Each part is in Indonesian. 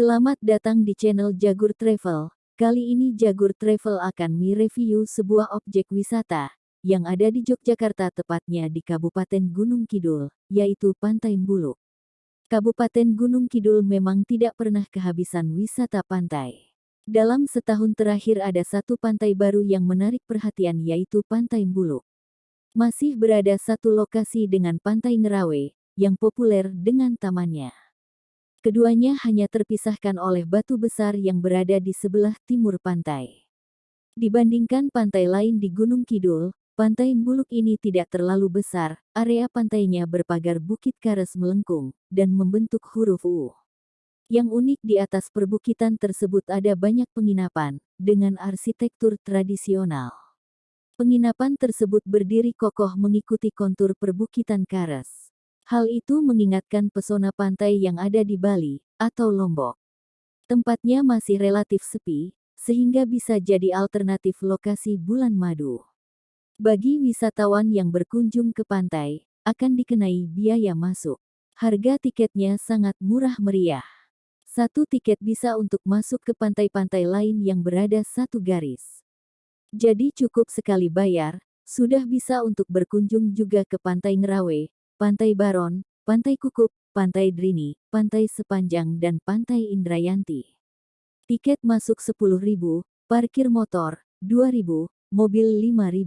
Selamat datang di channel Jagur Travel. Kali ini Jagur Travel akan mereview sebuah objek wisata yang ada di Yogyakarta tepatnya di Kabupaten Gunung Kidul, yaitu Pantai Mbuluk. Kabupaten Gunung Kidul memang tidak pernah kehabisan wisata pantai. Dalam setahun terakhir ada satu pantai baru yang menarik perhatian yaitu Pantai Mbuluk. Masih berada satu lokasi dengan Pantai Ngerawe, yang populer dengan tamannya. Keduanya hanya terpisahkan oleh batu besar yang berada di sebelah timur pantai. Dibandingkan pantai lain di Gunung Kidul, pantai Mbuluk ini tidak terlalu besar, area pantainya berpagar bukit kares melengkung, dan membentuk huruf U. Yang unik di atas perbukitan tersebut ada banyak penginapan, dengan arsitektur tradisional. Penginapan tersebut berdiri kokoh mengikuti kontur perbukitan kares. Hal itu mengingatkan pesona pantai yang ada di Bali atau Lombok. Tempatnya masih relatif sepi, sehingga bisa jadi alternatif lokasi bulan madu. Bagi wisatawan yang berkunjung ke pantai, akan dikenai biaya masuk. Harga tiketnya sangat murah meriah. Satu tiket bisa untuk masuk ke pantai-pantai lain yang berada satu garis. Jadi cukup sekali bayar, sudah bisa untuk berkunjung juga ke Pantai Ngerawe, Pantai Baron, Pantai Kukup, Pantai Drini, Pantai Sepanjang dan Pantai Indrayanti. Tiket masuk 10.000, parkir motor 2.000, mobil 5.000.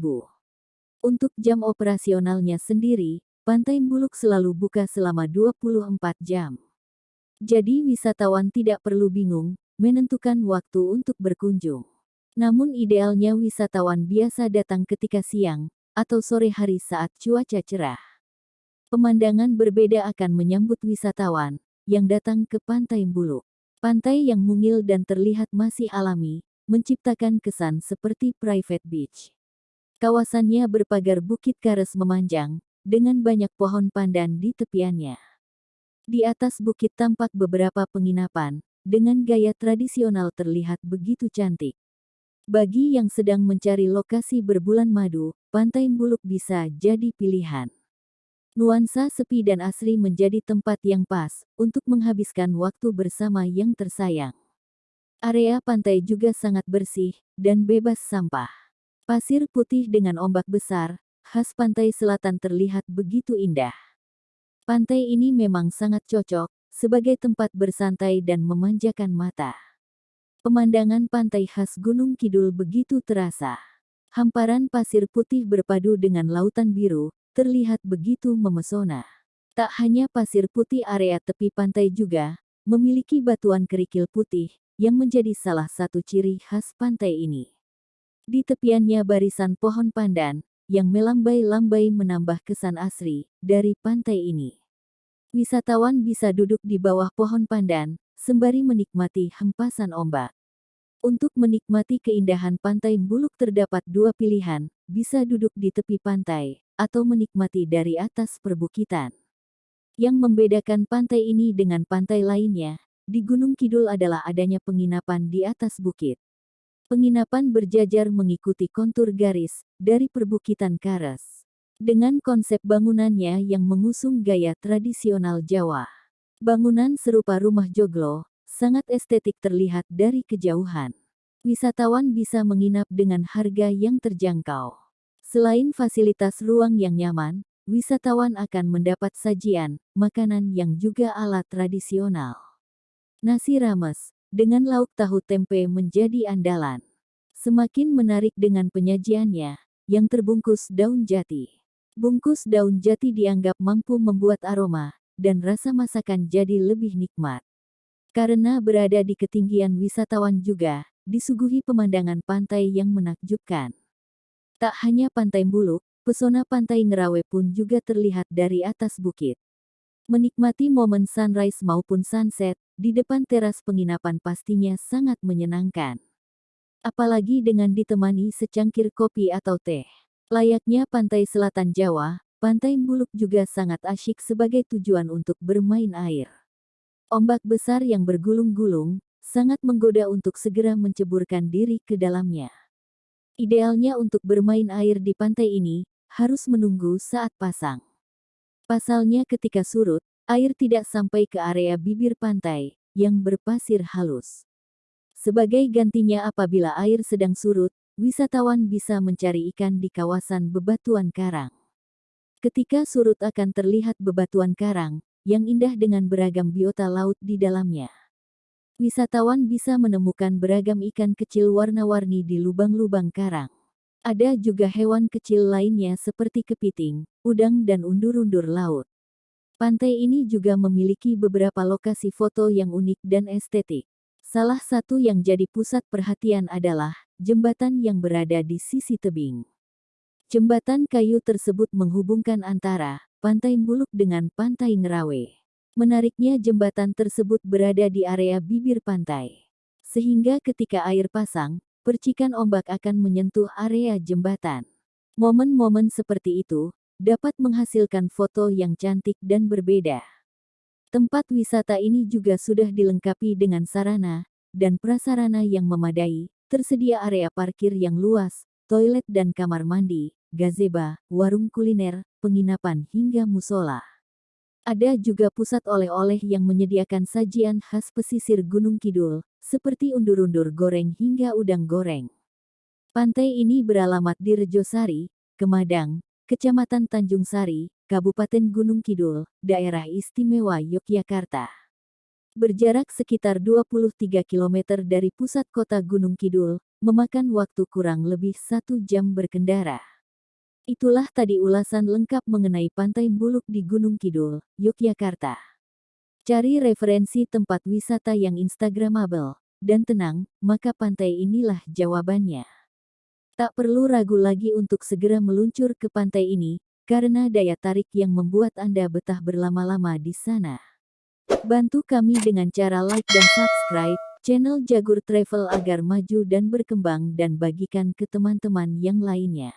Untuk jam operasionalnya sendiri, Pantai Mbuluk selalu buka selama 24 jam. Jadi wisatawan tidak perlu bingung menentukan waktu untuk berkunjung. Namun idealnya wisatawan biasa datang ketika siang atau sore hari saat cuaca cerah. Pemandangan berbeda akan menyambut wisatawan yang datang ke Pantai Mbulu. Pantai yang mungil dan terlihat masih alami, menciptakan kesan seperti private beach. Kawasannya berpagar bukit kares memanjang, dengan banyak pohon pandan di tepiannya. Di atas bukit tampak beberapa penginapan, dengan gaya tradisional terlihat begitu cantik. Bagi yang sedang mencari lokasi berbulan madu, Pantai Mbuluk bisa jadi pilihan. Nuansa sepi dan asri menjadi tempat yang pas untuk menghabiskan waktu bersama yang tersayang. Area pantai juga sangat bersih dan bebas sampah. Pasir putih dengan ombak besar, khas pantai selatan terlihat begitu indah. Pantai ini memang sangat cocok sebagai tempat bersantai dan memanjakan mata. Pemandangan pantai khas Gunung Kidul begitu terasa. Hamparan pasir putih berpadu dengan lautan biru, terlihat begitu memesona. Tak hanya pasir putih area tepi pantai juga, memiliki batuan kerikil putih, yang menjadi salah satu ciri khas pantai ini. Di tepiannya barisan pohon pandan, yang melambai-lambai menambah kesan asri, dari pantai ini. Wisatawan bisa duduk di bawah pohon pandan, sembari menikmati hempasan ombak. Untuk menikmati keindahan pantai Mbuluk terdapat dua pilihan, bisa duduk di tepi pantai, atau menikmati dari atas perbukitan. Yang membedakan pantai ini dengan pantai lainnya, di Gunung Kidul adalah adanya penginapan di atas bukit. Penginapan berjajar mengikuti kontur garis dari perbukitan Karas. Dengan konsep bangunannya yang mengusung gaya tradisional Jawa. Bangunan serupa rumah joglo, sangat estetik terlihat dari kejauhan. Wisatawan bisa menginap dengan harga yang terjangkau. Selain fasilitas ruang yang nyaman, wisatawan akan mendapat sajian, makanan yang juga alat tradisional. Nasi rames, dengan lauk tahu tempe menjadi andalan. Semakin menarik dengan penyajiannya, yang terbungkus daun jati. Bungkus daun jati dianggap mampu membuat aroma, dan rasa masakan jadi lebih nikmat. Karena berada di ketinggian wisatawan juga, disuguhi pemandangan pantai yang menakjubkan. Tak hanya Pantai Mbuluk, pesona Pantai Ngerawe pun juga terlihat dari atas bukit. Menikmati momen sunrise maupun sunset, di depan teras penginapan pastinya sangat menyenangkan. Apalagi dengan ditemani secangkir kopi atau teh. Layaknya pantai selatan Jawa, Pantai Mbuluk juga sangat asyik sebagai tujuan untuk bermain air. Ombak besar yang bergulung-gulung, sangat menggoda untuk segera menceburkan diri ke dalamnya. Idealnya untuk bermain air di pantai ini, harus menunggu saat pasang. Pasalnya ketika surut, air tidak sampai ke area bibir pantai, yang berpasir halus. Sebagai gantinya apabila air sedang surut, wisatawan bisa mencari ikan di kawasan bebatuan karang. Ketika surut akan terlihat bebatuan karang, yang indah dengan beragam biota laut di dalamnya. Wisatawan bisa menemukan beragam ikan kecil warna-warni di lubang-lubang karang. Ada juga hewan kecil lainnya seperti kepiting, udang dan undur-undur laut. Pantai ini juga memiliki beberapa lokasi foto yang unik dan estetik. Salah satu yang jadi pusat perhatian adalah jembatan yang berada di sisi tebing. Jembatan kayu tersebut menghubungkan antara Pantai Buluk dengan Pantai Ngerawe. Menariknya jembatan tersebut berada di area bibir pantai. Sehingga ketika air pasang, percikan ombak akan menyentuh area jembatan. Momen-momen seperti itu dapat menghasilkan foto yang cantik dan berbeda. Tempat wisata ini juga sudah dilengkapi dengan sarana dan prasarana yang memadai, tersedia area parkir yang luas, toilet dan kamar mandi, gazeba, warung kuliner, penginapan hingga musola. Ada juga pusat oleh-oleh yang menyediakan sajian khas pesisir Gunung Kidul, seperti undur-undur goreng hingga udang goreng. Pantai ini beralamat di Rejosari, Kemadang, Kecamatan Tanjung Sari, Kabupaten Gunung Kidul, Daerah Istimewa Yogyakarta. Berjarak sekitar 23 km dari pusat kota Gunung Kidul, memakan waktu kurang lebih satu jam berkendara. Itulah tadi ulasan lengkap mengenai Pantai Buluk di Gunung Kidul, Yogyakarta. Cari referensi tempat wisata yang instagramable dan tenang, maka pantai inilah jawabannya. Tak perlu ragu lagi untuk segera meluncur ke pantai ini, karena daya tarik yang membuat Anda betah berlama-lama di sana. Bantu kami dengan cara like dan subscribe channel Jagur Travel agar maju dan berkembang dan bagikan ke teman-teman yang lainnya.